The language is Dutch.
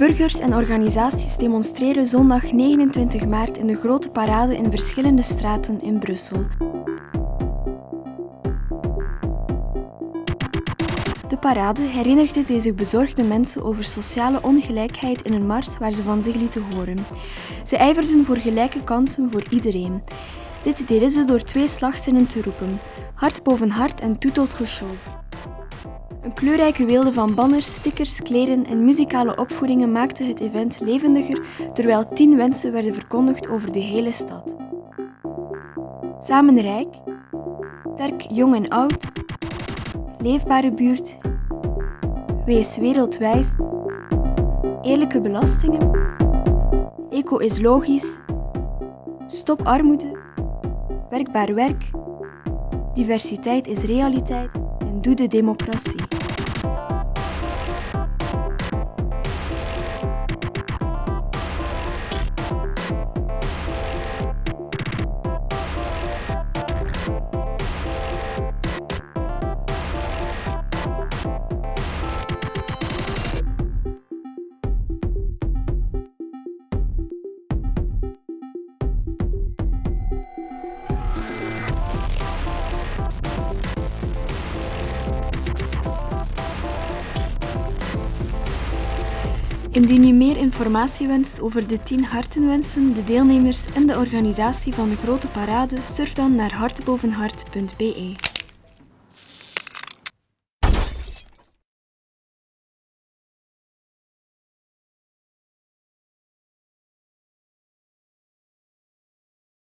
Burgers en organisaties demonstreren zondag 29 maart in de grote parade in verschillende straten in Brussel. De parade herinnerde deze bezorgde mensen over sociale ongelijkheid in een mars waar ze van zich lieten horen. Ze ijverden voor gelijke kansen voor iedereen. Dit deden ze door twee slagzinnen te roepen: hart boven hart en tout autre chose. Een kleurrijke weelde van banners, stickers, kleden en muzikale opvoeringen maakte het event levendiger, terwijl tien wensen werden verkondigd over de hele stad. Samen rijk, sterk jong en oud, leefbare buurt, wees wereldwijs, eerlijke belastingen, eco is logisch, stop armoede, werkbaar werk, diversiteit is realiteit en doe de democratie. Indien u meer informatie wenst over de 10 hartenwensen, de deelnemers en de organisatie van de grote parade, surf dan naar hartbovenhart.be.